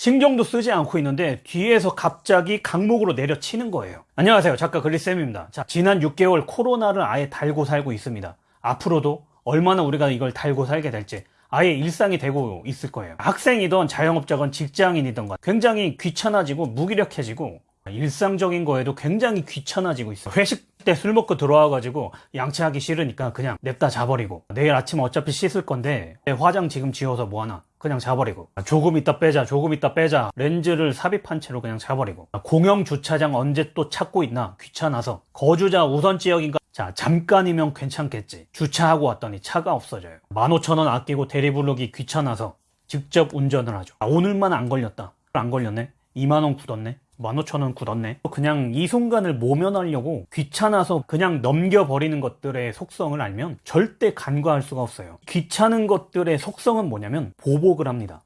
신경도 쓰지 않고 있는데 뒤에서 갑자기 강목으로 내려치는 거예요. 안녕하세요. 작가 그리쌤입니다. 자, 지난 6개월 코로나를 아예 달고 살고 있습니다. 앞으로도 얼마나 우리가 이걸 달고 살게 될지 아예 일상이 되고 있을 거예요. 학생이든 자영업자건 직장인이든 간 굉장히 귀찮아지고 무기력해지고 일상적인 거에도 굉장히 귀찮아지고 있어요. 회식 때 술 먹고 들어와 가지고 양치하기 싫으니까 그냥 냅다 자버리고 내일 아침 어차피 씻을 건데 화장 지금 지워서 뭐하나 그냥 자버리고. 조금 있다 빼자 조금 있다 빼자. 렌즈를 삽입한 채로 그냥 자버리고. 공영 주차장 언제 또 찾고 있나 귀찮아서 거주자 우선 지역인가? 자 잠깐이면 괜찮겠지. 주차하고 왔더니 차가 없어져요. 15,000원 아끼고 대리 부르기 귀찮아서 직접 운전을 하죠. 아, 오늘만 안 걸렸다. 안 걸렸네? 2만원 굳었네 15,000원 굳었네. 그냥 이 순간을 모면하려고 귀찮아서 그냥 넘겨버리는 것들의 속성을 알면 절대 간과할 수가 없어요. 귀찮은 것들의 속성은 뭐냐면 보복을 합니다.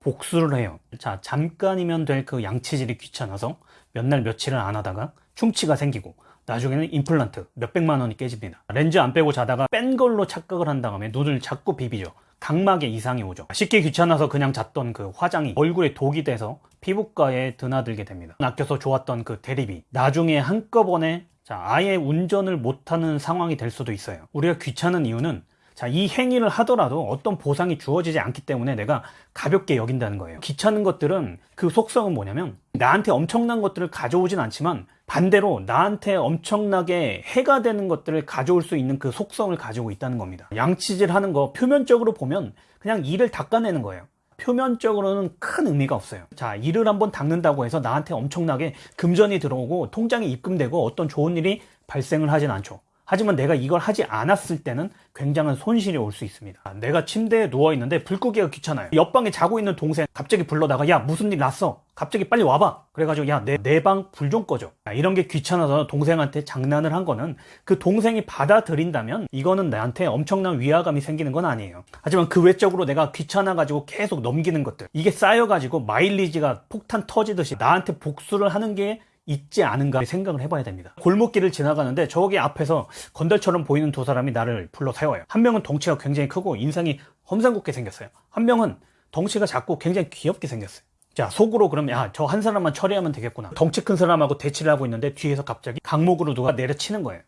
복수를 해요. 자 잠깐이면 될 그 양치질이 귀찮아서 몇 날 며칠을 안 하다가 충치가 생기고 나중에는 임플란트 몇백만 원이 깨집니다. 렌즈 안 빼고 자다가 뺀 걸로 착각을 한 다음에 눈을 자꾸 비비죠. 각막에 이상이 오죠. 씻기 귀찮아서 그냥 잤던 그 화장이 얼굴에 독이 돼서 피부과에 드나들게 됩니다 아껴서 좋았던 그 대리비 나중에 한꺼번에 자 아예 운전을 못하는 상황이 될 수도 있어요 우리가 귀찮은 이유는 자, 이 행위를 하더라도 어떤 보상이 주어지지 않기 때문에 내가 가볍게 여긴다는 거예요. 귀찮은 것들은 그 속성은 뭐냐면 나한테 엄청난 것들을 가져오진 않지만 반대로 나한테 엄청나게 해가 되는 것들을 가져올 수 있는 그 속성을 가지고 있다는 겁니다. 양치질 하는 거 표면적으로 보면 그냥 이를 닦아내는 거예요. 표면적으로는 큰 의미가 없어요. 자, 이를 한번 닦는다고 해서 나한테 엄청나게 금전이 들어오고 통장에 입금되고 어떤 좋은 일이 발생을 하진 않죠. 하지만 내가 이걸 하지 않았을 때는 굉장한 손실이 올 수 있습니다. 내가 침대에 누워있는데 불 끄기가 귀찮아요. 옆방에 자고 있는 동생 갑자기 불러다가 야 무슨 일 났어? 갑자기 빨리 와봐. 그래가지고 야 내 내 방 불 좀 꺼줘. 이런 게 귀찮아서 동생한테 장난을 한 거는 그 동생이 받아들인다면 이거는 나한테 엄청난 위화감이 생기는 건 아니에요. 하지만 그 외적으로 내가 귀찮아가지고 계속 넘기는 것들 이게 쌓여가지고 마일리지가 폭탄 터지듯이 나한테 복수를 하는 게 있지 않은가 생각을 해봐야 됩니다. 골목길을 지나가는데 저기 앞에서 건달처럼 보이는 두 사람이 나를 불러 세워요. 한 명은 덩치가 굉장히 크고 인상이 험상궂게 생겼어요. 한 명은 덩치가 작고 굉장히 귀엽게 생겼어요. 자 속으로 그러면 야저 한 사람만 처리하면 되겠구나 덩치 큰 사람하고 대치를 하고 있는데 뒤에서 갑자기 강목으로 누가 내려치는 거예요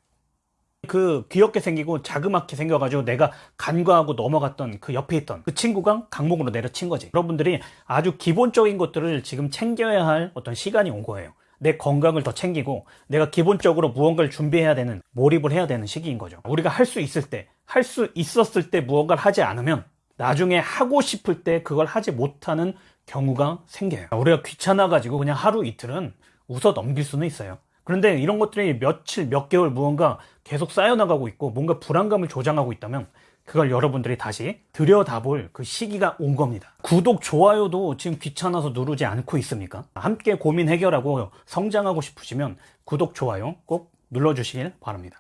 그 귀엽게 생기고 자그맣게 생겨가지고 내가 간과하고 넘어갔던 그 옆에 있던 그 친구가 강목으로 내려친 거지 여러분들이 아주 기본적인 것들을 지금 챙겨야 할 어떤 시간이 온 거예요 내 건강을 더 챙기고 내가 기본적으로 무언가를 준비해야 되는 몰입을 해야 되는 시기인 거죠. 우리가 할 수 있을 때 할 수 있었을 때 무언가를 하지 않으면 나중에 하고 싶을 때 그걸 하지 못하는 경우가 생겨요. 우리가 귀찮아 가지고 그냥 하루 이틀은 웃어 넘길 수는 있어요 그런데 이런 것들이 며칠 몇 개월 무언가 계속 쌓여나가고 있고 뭔가 불안감을 조장하고 있다면 그걸 여러분들이 다시 들여다볼 그 시기가 온 겁니다 구독, 좋아요도 지금 귀찮아서 누르지 않고 있습니까? 함께 고민 해결하고 성장하고 싶으시면 구독, 좋아요 꼭 눌러주시길 바랍니다